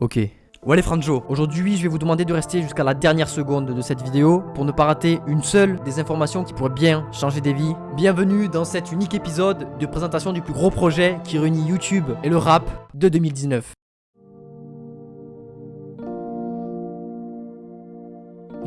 Ok. Ouais les Franjo, aujourd'hui je vais vous demander de rester jusqu'à la dernière seconde de cette vidéo pour ne pas rater une seule des informations qui pourraient bien changer des vies. Bienvenue dans cet unique épisode de présentation du plus gros projet qui réunit YouTube et le rap de 2019.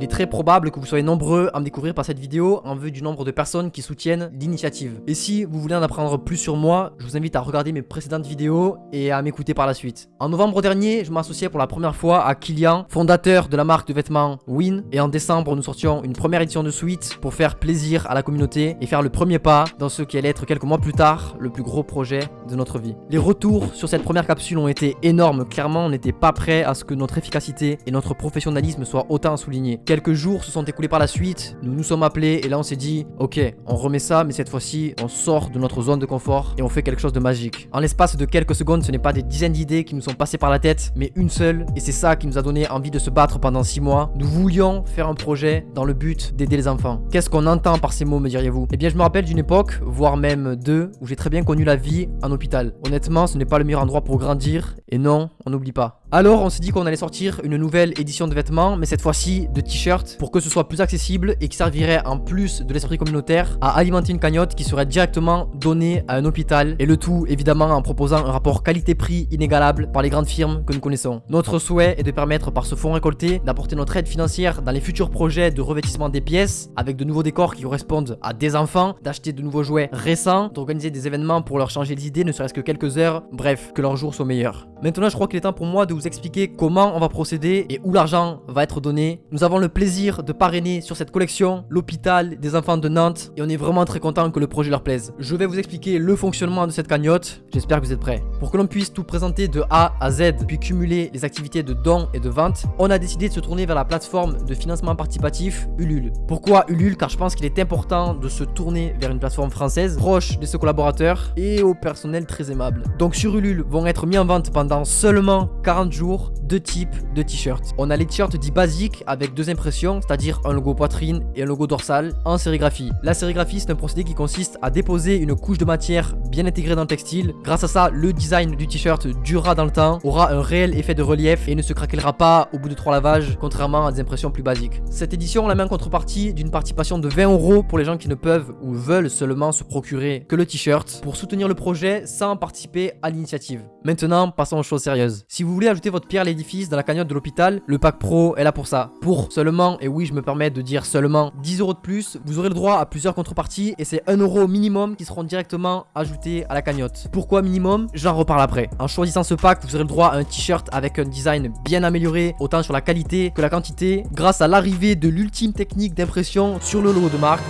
Il est très probable que vous soyez nombreux à me découvrir par cette vidéo en vue du nombre de personnes qui soutiennent l'initiative. Et si vous voulez en apprendre plus sur moi, je vous invite à regarder mes précédentes vidéos et à m'écouter par la suite. En novembre dernier, je m'associais pour la première fois à Kylian, fondateur de la marque de vêtements Win. Et en décembre, nous sortions une première édition de Suite pour faire plaisir à la communauté et faire le premier pas dans ce qui allait être quelques mois plus tard le plus gros projet de notre vie. Les retours sur cette première capsule ont été énormes. Clairement, on n'était pas prêt à ce que notre efficacité et notre professionnalisme soient autant soulignés. Quelques jours se sont écoulés par la suite, nous nous sommes appelés et là on s'est dit, ok, on remet ça, mais cette fois-ci, on sort de notre zone de confort et on fait quelque chose de magique. En l'espace de quelques secondes, ce n'est pas des dizaines d'idées qui nous sont passées par la tête, mais une seule, et c'est ça qui nous a donné envie de se battre pendant 6 mois. Nous voulions faire un projet dans le but d'aider les enfants. Qu'est-ce qu'on entend par ces mots, me diriez-vous? Eh bien, je me rappelle d'une époque, voire même deux, où j'ai très bien connu la vie en hôpital. Honnêtement, ce n'est pas le meilleur endroit pour grandir, et non, on n'oublie pas. Alors on s'est dit qu'on allait sortir une nouvelle édition de vêtements, mais cette fois-ci de t-shirts, pour que ce soit plus accessible et qui servirait en plus de l'esprit communautaire à alimenter une cagnotte qui serait directement donnée à un hôpital, et le tout évidemment en proposant un rapport qualité-prix inégalable par les grandes firmes que nous connaissons. Notre souhait est de permettre par ce fonds récolté d'apporter notre aide financière dans les futurs projets de revêtissement des pièces, avec de nouveaux décors qui correspondent à des enfants, d'acheter de nouveaux jouets récents, d'organiser des événements pour leur changer les idées, ne serait-ce que quelques heures, bref, que leurs jours soient meilleurs. Maintenant je crois qu'il est temps pour moi de vous expliquer comment on va procéder et où l'argent va être donné. Nous avons le plaisir de parrainer sur cette collection l'hôpital des enfants de Nantes et on est vraiment très content que le projet leur plaise. Je vais vous expliquer le fonctionnement de cette cagnotte, j'espère que vous êtes prêts. Pour que l'on puisse tout présenter de A à Z puis cumuler les activités de dons et de vente, on a décidé de se tourner vers la plateforme de financement participatif Ulule. Pourquoi Ulule? Car je pense qu'il est important de se tourner vers une plateforme française proche de ses collaborateurs et au personnel très aimable. Donc sur Ulule vont être mis en vente pendant seulement 40 jours deux types de t-shirts. On a les t-shirts dits basiques avec deux impressions, c'est-à-dire un logo poitrine et un logo dorsal en sérigraphie. La sérigraphie, c'est un procédé qui consiste à déposer une couche de matière bien intégrée dans le textile. Grâce à ça, le design du t-shirt durera dans le temps, aura un réel effet de relief et ne se craquellera pas au bout de trois lavages, contrairement à des impressions plus basiques. Cette édition, on la met en contrepartie d'une participation de 20 euros pour les gens qui ne peuvent ou veulent seulement se procurer que le t-shirt pour soutenir le projet sans participer à l'initiative. Maintenant, passons aux choses sérieuses. Si vous voulez ajouter votre pierre dans la cagnotte de l'hôpital, le pack pro est là pour ça. Pour seulement, et oui je me permets de dire seulement, 10 euros de plus, vous aurez le droit à plusieurs contreparties et c'est 1 euro minimum qui seront directement ajoutés à la cagnotte. Pourquoi minimum? J'en reparle après. En choisissant ce pack, vous aurez le droit à un t-shirt avec un design bien amélioré, autant sur la qualité que la quantité, grâce à l'arrivée de l'ultime technique d'impression sur le logo de marque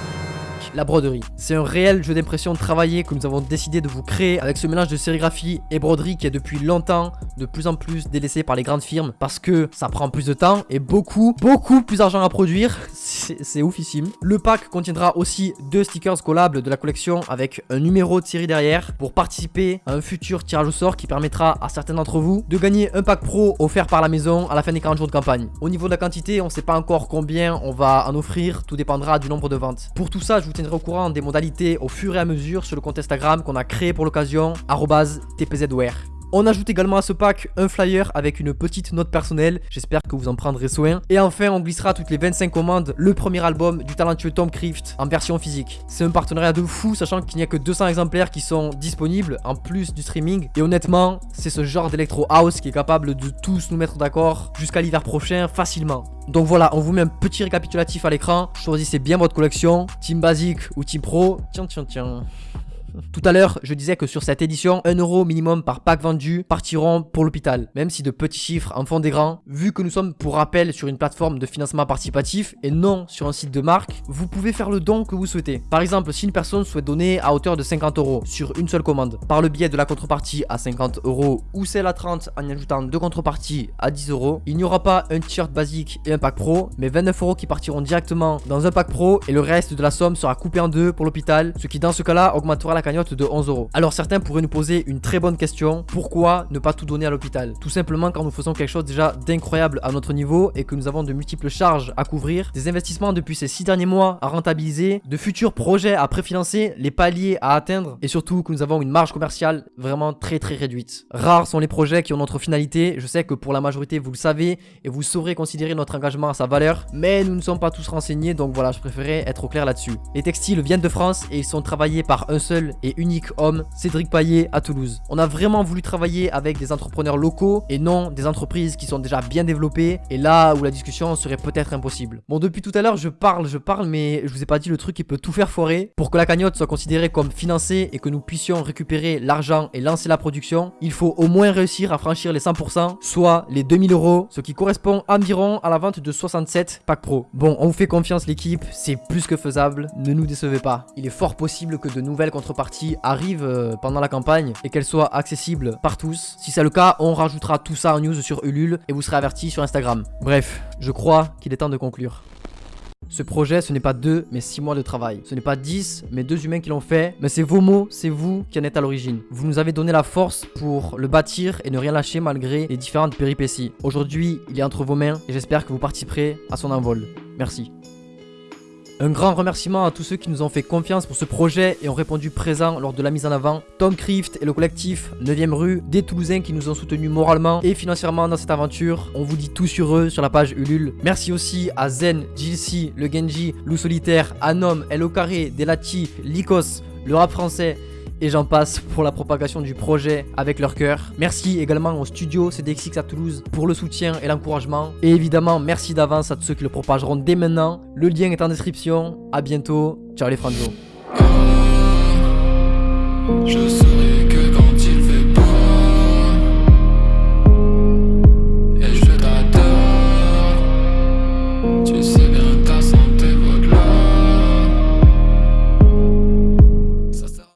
la broderie. C'est un réel jeu d'impression travaillé que nous avons décidé de vous créer avec ce mélange de sérigraphie et broderie qui est depuis longtemps de plus en plus délaissé par les grandes firmes parce que ça prend plus de temps et beaucoup, beaucoup plus d'argent à produire. C'est oufissime. Le pack contiendra aussi deux stickers collables de la collection avec un numéro de série derrière pour participer à un futur tirage au sort qui permettra à certains d'entre vous de gagner un pack pro offert par la maison à la fin des 40 jours de campagne. Au niveau de la quantité, on ne sait pas encore combien on va en offrir, tout dépendra du nombre de ventes. Pour tout ça, je vous tiendrai au courant des modalités au fur et à mesure sur le compte Instagram qu'on a créé pour l'occasion, tpzware. On ajoute également à ce pack un flyer avec une petite note personnelle, j'espère que vous en prendrez soin. Et enfin, on glissera toutes les 25 commandes le premier album du talentueux Tom Crift en version physique. C'est un partenariat de fou, sachant qu'il n'y a que 200 exemplaires qui sont disponibles, en plus du streaming. Et honnêtement, c'est ce genre d'électro house qui est capable de tous nous mettre d'accord jusqu'à l'hiver prochain facilement. Donc voilà, on vous met un petit récapitulatif à l'écran. Choisissez bien votre collection, Team Basique ou Team Pro. Tiens, tiens, tiens. Tout à l'heure, je disais que sur cette édition, 1 euro minimum par pack vendu partiront pour l'hôpital. Même si de petits chiffres en font des grands, vu que nous sommes pour rappel sur une plateforme de financement participatif et non sur un site de marque, vous pouvez faire le don que vous souhaitez. Par exemple, si une personne souhaite donner à hauteur de 50 euros sur une seule commande, par le biais de la contrepartie à 50 euros ou celle à 30 en y ajoutant deux contreparties à 10 euros, il n'y aura pas un t-shirt basique et un pack pro, mais 29 euros qui partiront directement dans un pack pro et le reste de la somme sera coupé en deux pour l'hôpital, ce qui dans ce cas-là augmentera la cagnotte de 11 euros. Alors certains pourraient nous poser une très bonne question, pourquoi ne pas tout donner à l'hôpital? Tout simplement quand nous faisons quelque chose déjà d'incroyable à notre niveau et que nous avons de multiples charges à couvrir, des investissements depuis ces 6 derniers mois à rentabiliser, de futurs projets à préfinancer, les paliers à atteindre et surtout que nous avons une marge commerciale vraiment très très réduite. Rares sont les projets qui ont notre finalité, je sais que pour la majorité vous le savez et vous saurez considérer notre engagement à sa valeur, mais nous ne sommes pas tous renseignés donc voilà je préférais être au clair là-dessus. Les textiles viennent de France et ils sont travaillés par un seul et unique homme, Cédric Paillet à Toulouse. On a vraiment voulu travailler avec des entrepreneurs locaux et non des entreprises qui sont déjà bien développées et là où la discussion serait peut-être impossible. Bon depuis tout à l'heure je parle, je parle mais je vous ai pas dit le truc qui peut tout faire foirer. Pour que la cagnotte soit considérée comme financée et que nous puissions récupérer l'argent et lancer la production, il faut au moins réussir à franchir les 100%, soit les 2000 euros, ce qui correspond environ à la vente de 67 packs pro. Bon, on vous fait confiance l'équipe, c'est plus que faisable, ne nous décevez pas. Il est fort possible que de nouvelles contreparties arrivent euh, pendant la campagne et qu'elles soient accessibles par tous. Si c'est le cas, on rajoutera tout ça en news sur Ulule et vous serez averti sur Instagram. Bref, je crois qu'il est temps de conclure. Ce projet, ce n'est pas deux, mais six mois de travail. Ce n'est pas 10, mais deux humains qui l'ont fait. Mais c'est vos mots, c'est vous qui en êtes à l'origine. Vous nous avez donné la force pour le bâtir et ne rien lâcher malgré les différentes péripéties. Aujourd'hui, il est entre vos mains et j'espère que vous participerez à son envol. Merci. Un grand remerciement à tous ceux qui nous ont fait confiance pour ce projet et ont répondu présent lors de la mise en avant. Tom Crift et le collectif 9ème rue, des Toulousains qui nous ont soutenus moralement et financièrement dans cette aventure. On vous dit tout sur eux sur la page Ulule. Merci aussi à Zen, Jilsi, le Genji, Lou Solitaire, Anom, El Carré, Delati, Lycos, le rap français, et j'en passe pour la propagation du projet avec leur cœur. Merci également au studio CDXX à Toulouse pour le soutien et l'encouragement. Et évidemment, merci d'avance à tous ceux qui le propageront dès maintenant. Le lien est en description. À bientôt. Ciao les franzos.